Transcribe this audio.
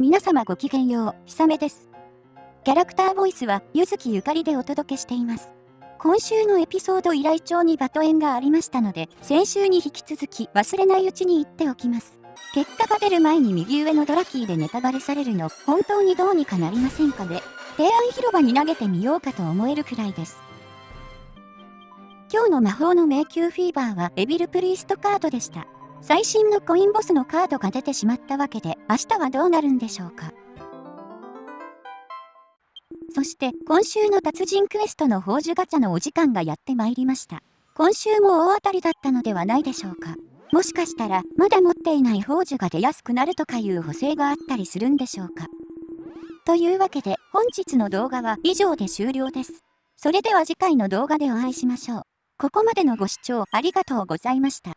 皆様ごきげんよう、ひさめです。キャラクターボイスは、ゆずきゆかりでお届けしています。今週のエピソード依頼帳にバトエンがありましたので、先週に引き続き忘れないうちに言っておきます。結果が出る前に右上のドラキーでネタバレされるの、本当にどうにかなりませんかね。提案広場に投げてみようかと思えるくらいです。今日の魔法の迷宮フィーバーはエビルプリーストカードでした。最新のコインボスのカードが出てしまったわけで、明日はどうなるんでしょうか。そして今週の達人クエストの宝珠ガチャのお時間がやってまいりました。今週も大当たりだったのではないでしょうか。もしかしたらまだ持っていない宝珠が出やすくなるとかいう補正があったりするんでしょうか。というわけで本日の動画は以上で終了です。それでは次回の動画でお会いしましょう。ここまでのご視聴ありがとうございました。